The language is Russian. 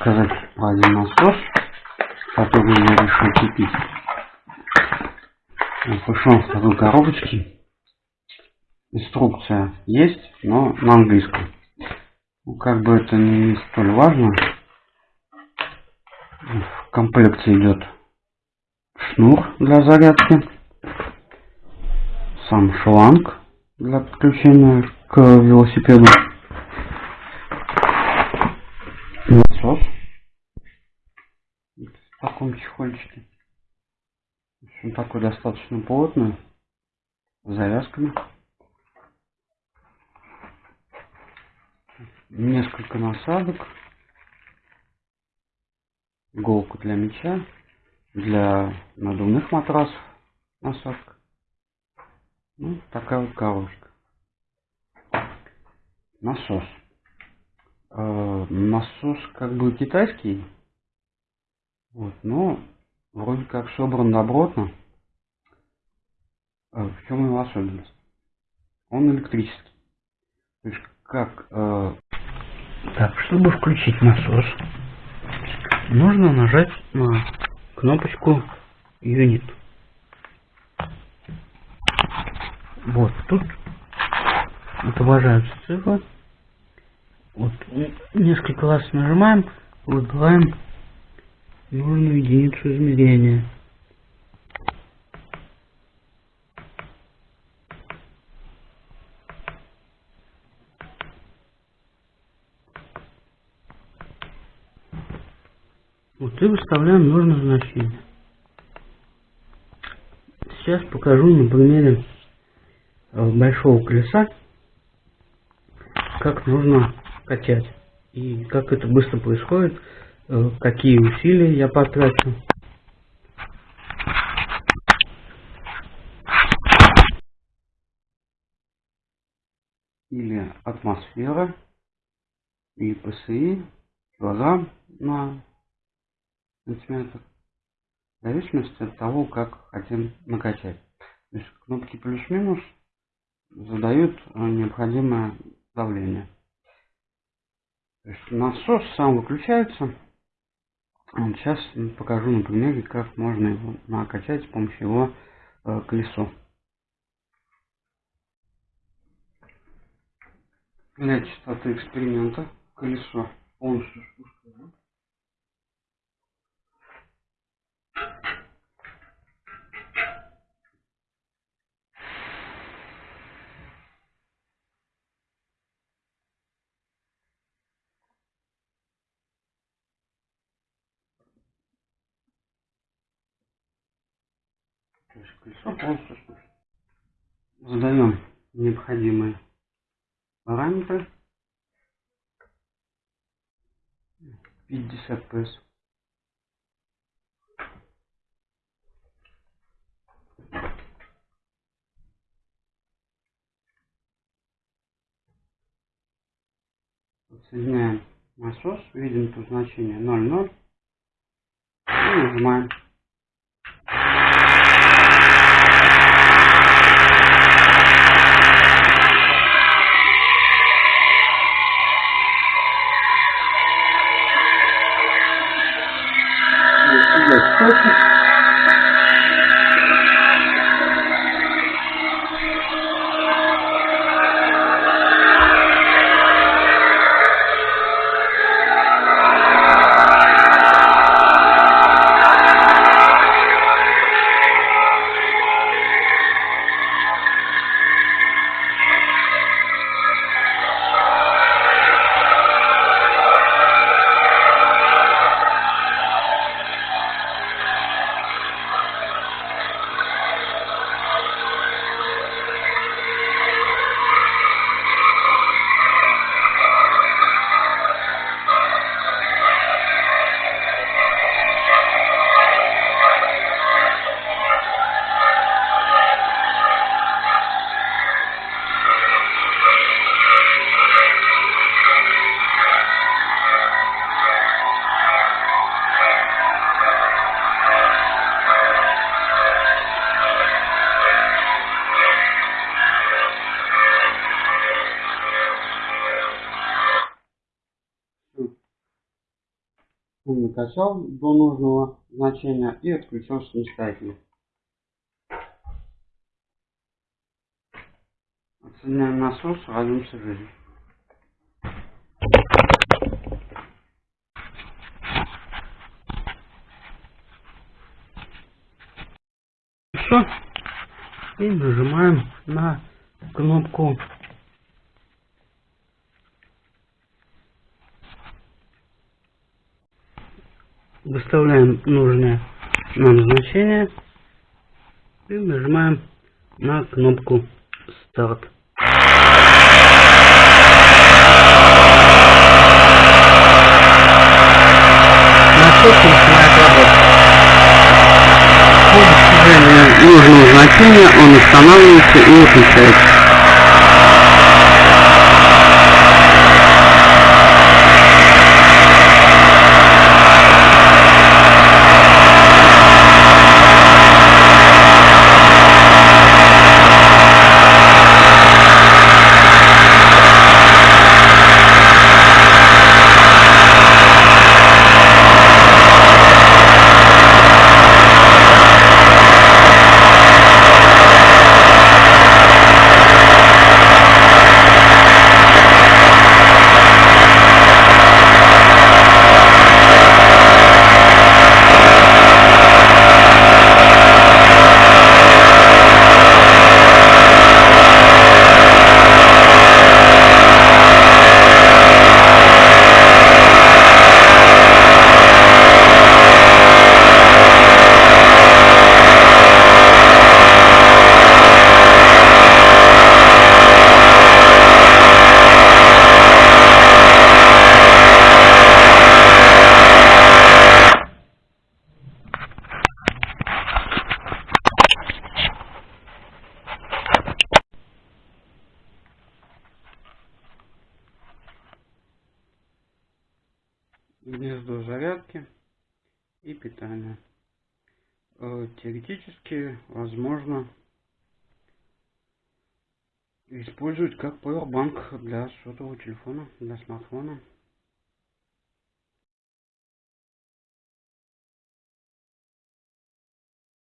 рассказать про один насос, который я решил купить. Пришел в такой коробочке. Инструкция есть, но на английском. Ну, как бы это не столь важно. В комплекте идет шнур для зарядки, сам шланг для подключения к велосипеду, насос в таком чехольчике. Он такой достаточно плотный, с завязками. Несколько насадок иголку для мяча, для надувных матрасов насадка. Ну, такая вот коробочка. Насос. Э, насос как бы китайский. Вот, но вроде как собран добротно. Э, в чем его особенность? Он электрический. То есть как... Э... Так, чтобы включить насос, нужно нажать на кнопочку Unit. Вот, тут отображаются цифры. Вот, несколько раз нажимаем, выбираем нужную единицу измерения. Вот и выставляем нужное значение. Сейчас покажу на примере э, большого колеса, как нужно качать и как это быстро происходит, какие усилия я потрачу. Или атмосфера, и ПСИ, килограмм на сантиметров. В зависимости от того, как хотим накачать. То есть кнопки плюс-минус задают э, необходимое давление. То есть насос сам выключается. Сейчас покажу на примере, как можно его накачать с помощью его э, колесо. Для частоты эксперимента колесо полностью То спущено. Задаем необходимые параметры. 50 PS. Соединяем насос, видим тут значение 0,0 и нажимаем. Estou. Yes, докачал до нужного значения и отключил самостоятельно. Отсоединяем насос, радуемся жизни. И нажимаем на кнопку выставляем нужное нам значение и нажимаем на кнопку старт. Насос начинает работать. По достижению нужного значения он устанавливается и выключается. Гнездо зарядки и питания. Э, теоретически возможно использовать как powerbank для сотового телефона, для смартфона.